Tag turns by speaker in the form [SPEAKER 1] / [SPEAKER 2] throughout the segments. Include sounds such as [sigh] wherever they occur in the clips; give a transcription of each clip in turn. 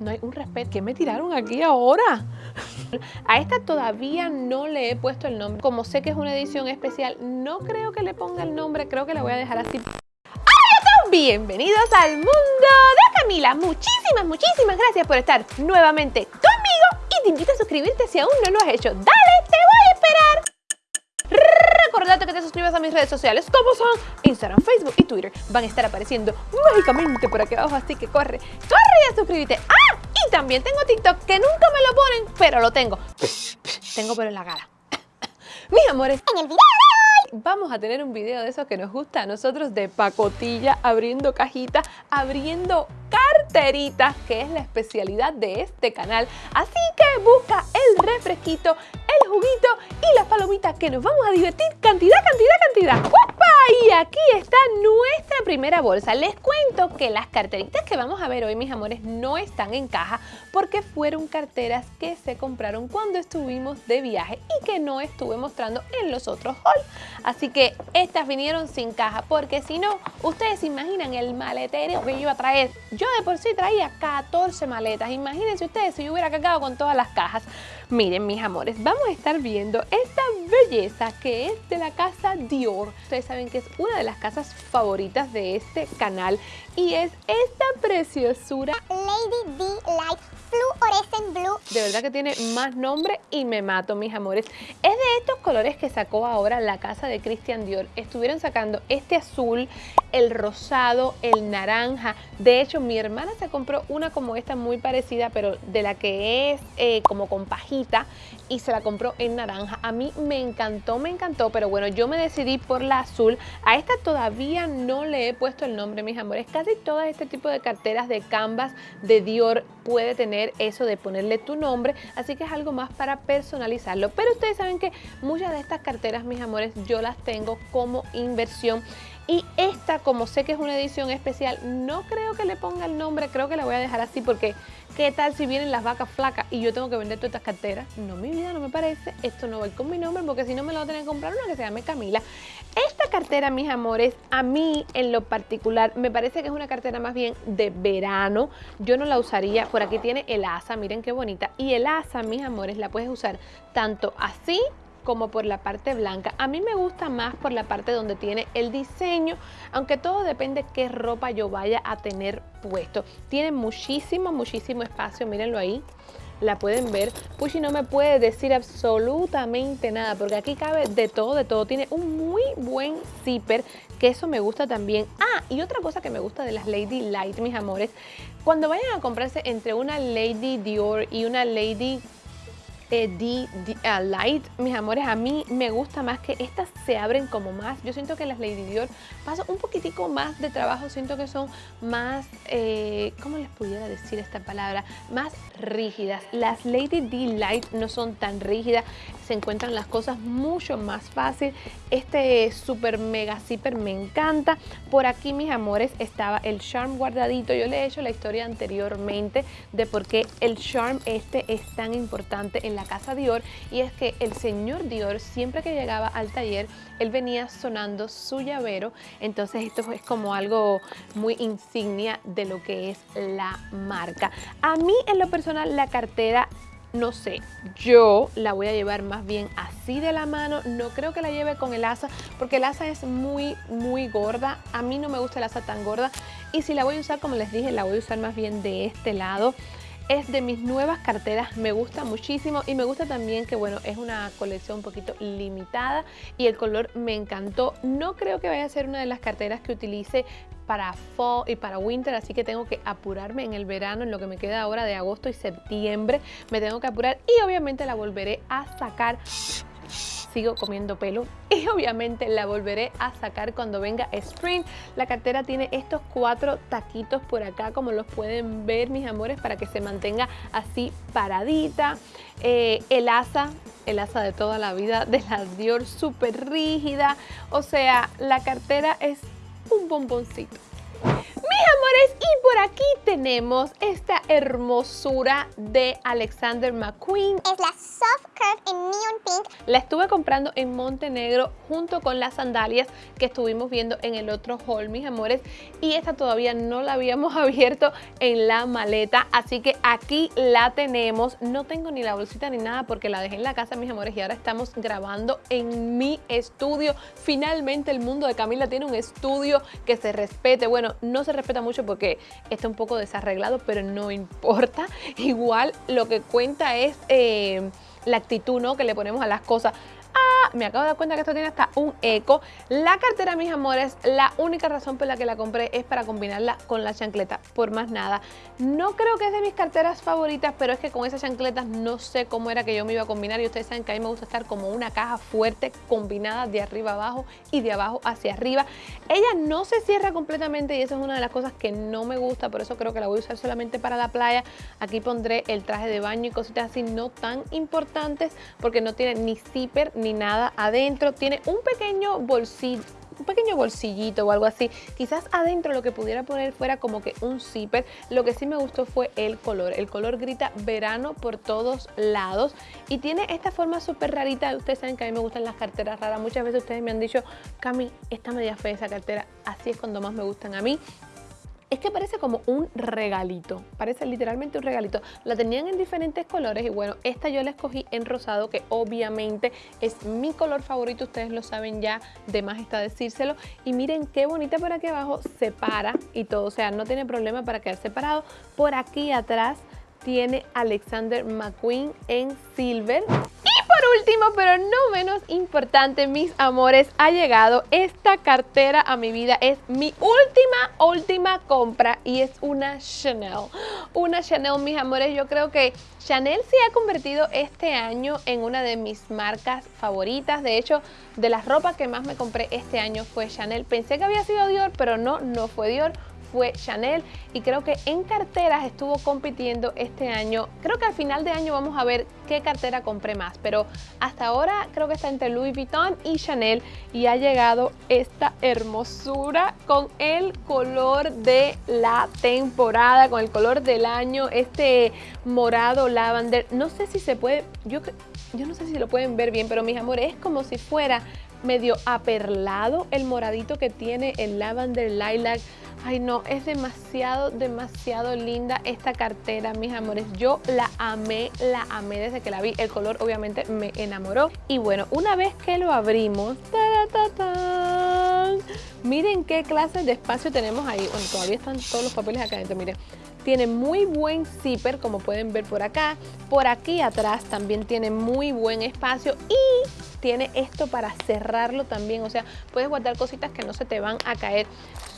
[SPEAKER 1] No hay un respeto. ¿Qué me tiraron aquí ahora? A esta todavía no le he puesto el nombre. Como sé que es una edición especial, no creo que le ponga el nombre. Creo que la voy a dejar así. ¡Hola Bienvenidos al mundo de Camila. Muchísimas, muchísimas gracias por estar nuevamente conmigo. Y te invito a suscribirte si aún no lo has hecho. ¡Dale! ¡Te voy a esperar! Recordate que te suscribas a mis redes sociales como son Instagram, Facebook y Twitter. Van a estar apareciendo mágicamente por aquí abajo, así que corre, corre y suscríbete. ¡Ah! Y también tengo TikTok que nunca me lo ponen, pero lo tengo. tengo pero en la cara. [laughs] Mis amores, en el video vamos a tener un video de esos que nos gusta a nosotros de pacotilla, abriendo cajitas, abriendo carteritas, que es la especialidad de este canal. Así que busca el refresquito, el juguito y las palomitas que nos vamos a divertir cantidad, cantidad, cantidad. Y aquí está nuestra primera bolsa. Les cuento que las carteritas que vamos a ver hoy, mis amores, no están en caja porque fueron carteras que se compraron cuando estuvimos de viaje y que no estuve mostrando en los otros hauls. Así que estas vinieron sin caja porque si no, ustedes se imaginan el maletero que iba a traer. Yo de por sí traía 14 maletas. Imagínense ustedes si yo hubiera cagado con todas las cajas. Miren, mis amores, vamos a estar viendo esta belleza que es de la casa Dior. Ustedes saben que es una de las casas favoritas de este canal y es esta preciosura.
[SPEAKER 2] Lady D Light Fluorescent Blue.
[SPEAKER 1] De verdad que tiene más nombre y me mato, mis amores. Es de estos colores que sacó ahora la casa de Christian Dior. Estuvieron sacando este azul, el rosado, el naranja. De hecho, mi hermana se compró una como esta muy parecida, pero de la que es eh, como con pajita y se la compró en naranja. A mí me encantó, me encantó, pero bueno, yo me decidí por la azul. A esta todavía no le he puesto el nombre, mis amores. Casi todo este tipo de carteras de canvas de Dior puede tener eso de ponerle tu nombre, así que es algo más para personalizarlo. Pero ustedes saben que muchas de estas carteras, mis amores, yo las tengo como inversión y esta, como sé que es una edición especial, no creo que le ponga el nombre, creo que la voy a dejar así porque ¿qué tal si vienen las vacas flacas y yo tengo que vender todas estas carteras? No, mi vida, no me parece. Esto no va con mi nombre porque si no me lo voy a tener que comprar una que se llame Camila. Esta cartera, mis amores, a mí en lo particular me parece que es una cartera más bien de verano. Yo no la usaría, por aquí tiene el asa, miren qué bonita. Y el asa, mis amores, la puedes usar tanto así como por la parte blanca. A mí me gusta más por la parte donde tiene el diseño, aunque todo depende qué ropa yo vaya a tener puesto. Tiene muchísimo, muchísimo espacio, mírenlo ahí la pueden ver. Pushy no me puede decir absolutamente nada porque aquí cabe de todo, de todo. Tiene un muy buen zipper que eso me gusta también. Ah, y otra cosa que me gusta de las Lady Light, mis amores, cuando vayan a comprarse entre una Lady Dior y una Lady eh, Light, mis amores, a mí me gusta más que estas se abren como más. Yo siento que las Lady Dior paso un poquitico más de trabajo, siento que son más, eh, ¿cómo les pudiera decir esta palabra? Más rígidas. Las Lady D Light no son tan rígidas, se encuentran las cosas mucho más fácil. Este super mega zipper me encanta. Por aquí, mis amores, estaba el Charm guardadito. Yo le he hecho la historia anteriormente de por qué el Charm este es tan importante en la casa Dior y es que el señor Dior siempre que llegaba al taller él venía sonando su llavero. Entonces esto es como algo muy insignia de lo que es la marca. A mí en lo personal la cartera no sé, yo la voy a llevar más bien así de la mano, no creo que la lleve con el asa porque el asa es muy muy gorda, a mí no me gusta el asa tan gorda y si la voy a usar como les dije la voy a usar más bien de este lado es de mis nuevas carteras, me gusta muchísimo y me gusta también que bueno, es una colección un poquito limitada y el color me encantó. No creo que vaya a ser una de las carteras que utilice para fall y para winter, así que tengo que apurarme en el verano, en lo que me queda ahora de agosto y septiembre, me tengo que apurar y obviamente la volveré a sacar sigo comiendo pelo [laughs] y obviamente la volveré a sacar cuando venga Spring. La cartera tiene estos cuatro taquitos por acá como los pueden ver mis amores para que se mantenga así paradita. Eh, el asa, el asa de toda la vida de la Dior súper rígida. O sea, la cartera es un bomboncito. Por aquí tenemos esta hermosura de Alexander McQueen.
[SPEAKER 2] Es la Soft Curve en Neon Pink.
[SPEAKER 1] La estuve comprando en Montenegro junto con las sandalias que estuvimos viendo en el otro haul, mis amores. Y esta todavía no la habíamos [laughs] abierto en la maleta, así que aquí la tenemos. No tengo ni la bolsita ni nada porque la dejé en la casa, mis amores, y ahora estamos grabando en mi estudio. Finalmente el mundo de Camila tiene un estudio que se respete. Bueno, no se respeta mucho porque está un poco desarreglado, pero no importa. [laughs] Igual lo que cuenta es eh, la actitud ¿no? que le ponemos a las cosas. Me acabo de dar cuenta que esto tiene hasta un eco. La cartera, mis amores, la única razón por la que la compré es para combinarla con la chancleta, por más nada. No creo que es de mis carteras favoritas, pero es que con esas chancletas no sé cómo era que yo me iba a combinar y ustedes saben que a mí me gusta estar como una caja fuerte combinada de arriba abajo y de abajo hacia arriba. Ella no se cierra completamente y eso es una de las cosas que no me gusta, por eso creo que la voy a usar solamente para la playa. Aquí pondré el traje de baño y cositas así no tan importantes porque no tiene ni zipper ni nada adentro. Tiene un pequeño bolsillo un pequeño bolsillito o algo así. Quizás adentro lo que pudiera poner fuera como que un zipper. Lo que sí me gustó fue el color. El color grita verano por todos lados y tiene esta forma súper rarita. Ustedes saben que a mí me gustan las carteras raras. Muchas veces ustedes me han dicho, Cami, esta media fea esa cartera. Así es cuando más me gustan a mí es que parece como un regalito, parece literalmente un regalito. La tenían en diferentes colores y bueno, esta yo la escogí en rosado, que obviamente es mi color favorito, ustedes lo saben ya, de más está decírselo. Y miren qué bonita por aquí abajo, se para y todo, o sea, no tiene problema para quedar separado. Por aquí atrás tiene Alexander McQueen en silver último, pero no menos importante, mis amores, ha llegado esta cartera a mi vida. Es mi última, última compra y es una Chanel. Una Chanel, mis amores, yo creo que Chanel se ha convertido este año en una de mis marcas favoritas. De hecho, de las ropas que más me compré este año fue Chanel. Pensé que había sido Dior, pero no, no fue Dior fue Chanel y creo que en carteras estuvo compitiendo este año. Creo que al final de año vamos a ver qué cartera compré más, pero hasta ahora creo que está entre Louis Vuitton y Chanel y ha llegado esta hermosura con el color de la temporada, con el color del año, este morado lavender. No sé si se puede, yo, yo no sé si lo pueden ver bien, pero mis amores, es como si fuera medio aperlado el moradito que tiene el lavender lilac Ay no, es demasiado, demasiado linda esta cartera, mis amores. Yo la amé, la amé desde que la vi. El color obviamente me enamoró. Y bueno, una vez que lo abrimos, miren qué clase de espacio tenemos ahí. Bueno, todavía están todos los papeles acá adentro, miren. Tiene muy buen zipper, como pueden ver por acá. Por aquí atrás también tiene muy buen espacio y tiene esto para cerrarlo también. O sea, puedes guardar cositas que no se te van a caer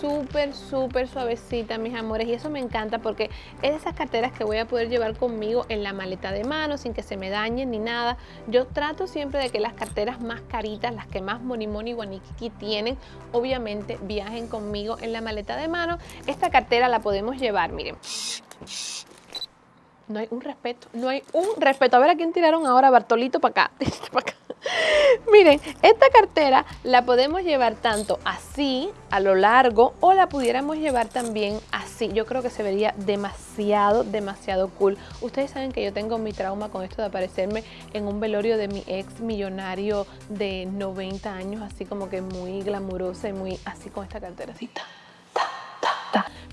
[SPEAKER 1] súper, súper suavecita, mis amores. Y eso me encanta porque es de esas carteras que voy a poder llevar conmigo en la maleta de mano sin que se me dañen ni nada. Yo trato siempre de que las carteras más caritas, las que más Moni Moni Guaniquiki tienen, obviamente viajen conmigo en la maleta de mano. Esta cartera la podemos llevar, miren. No hay un respeto, no hay un respeto. A ver a quién tiraron ahora, Bartolito, para acá, [laughs] para acá. [laughs] Miren, esta cartera la podemos llevar tanto así, a lo largo, o la pudiéramos llevar también así. Yo creo que se vería demasiado, demasiado cool. Ustedes saben que yo tengo mi trauma con esto de aparecerme en un velorio de mi ex millonario de 90 años, así como que muy glamurosa y muy así con esta cartera así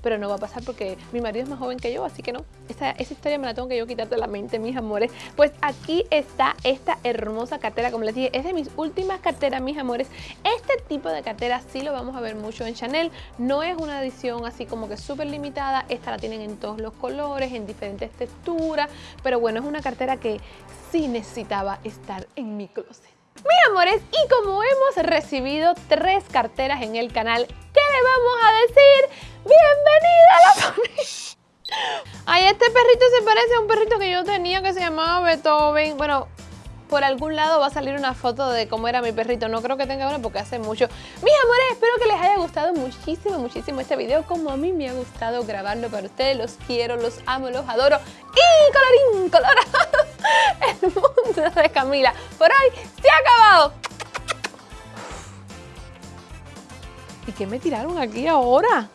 [SPEAKER 1] pero no va a pasar porque mi marido es más joven que yo, así que no, esa, esa historia me la tengo que yo quitar de la mente, mis amores. Pues aquí está esta hermosa cartera, como les dije, es de mis últimas carteras, mis amores. Este tipo de cartera sí lo vamos a ver mucho en Chanel, no es una edición así como que súper limitada, esta la tienen en todos los colores, en diferentes texturas, pero bueno, es una cartera que sí necesitaba estar en mi closet. Mis amores, y como hemos recibido tres carteras en el canal, ¿qué le vamos a decir? ¡Bienvenida a la familia! Ay, este perrito se parece a un perrito que yo tenía que se llamaba Beethoven. Bueno, por algún lado va a salir una foto de cómo era mi perrito. No creo que tenga uno porque hace mucho. Mis amores, espero que les haya gustado muchísimo, muchísimo este video. Como a mí me ha gustado grabarlo para ustedes. Los quiero, los amo, los adoro. Y colorín colorado, [laughs] el [laughs] Camila. Por hoy se ha acabado. ¿Y qué me tiraron aquí ahora?